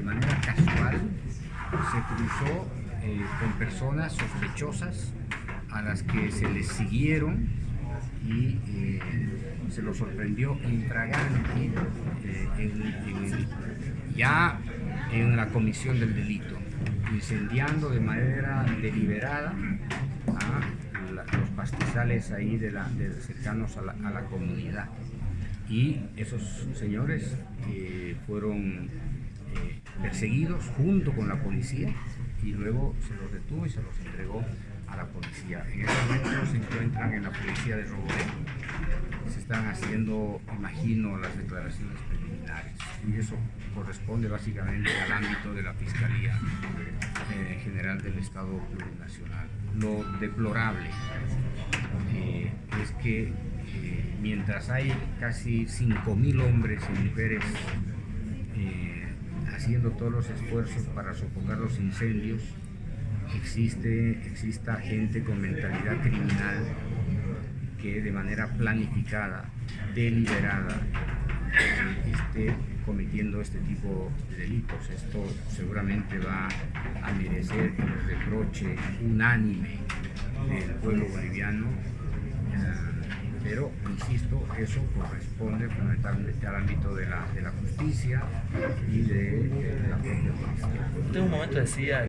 de manera casual se cruzó eh, con personas sospechosas a las que se les siguieron y eh, se los sorprendió infragante eh, en- en ya en la comisión del delito, incendiando de manera deliberada a los pastizales ahí de la, cercanos a la, a la comunidad. Y esos señores fueron perseguidos junto con la policía y luego se los detuvo y se los entregó a la policía. En este momento se encuentran en la policía de Roboré. Se están haciendo, imagino, las declaraciones preliminares y eso corresponde básicamente al ámbito de la Fiscalía eh, General del Estado Plurinacional. Lo deplorable eh, es que eh, mientras hay casi 5.000 hombres y mujeres haciendo todos los esfuerzos para sofocar los incendios, existe, exista gente con mentalidad criminal que de manera planificada, deliberada, esté cometiendo este tipo de delitos. Esto seguramente va a merecer el reproche unánime del pueblo boliviano, eh, pero insisto, eso corresponde fundamentalmente al ámbito de la, de la justicia y de, eh, la propia policía.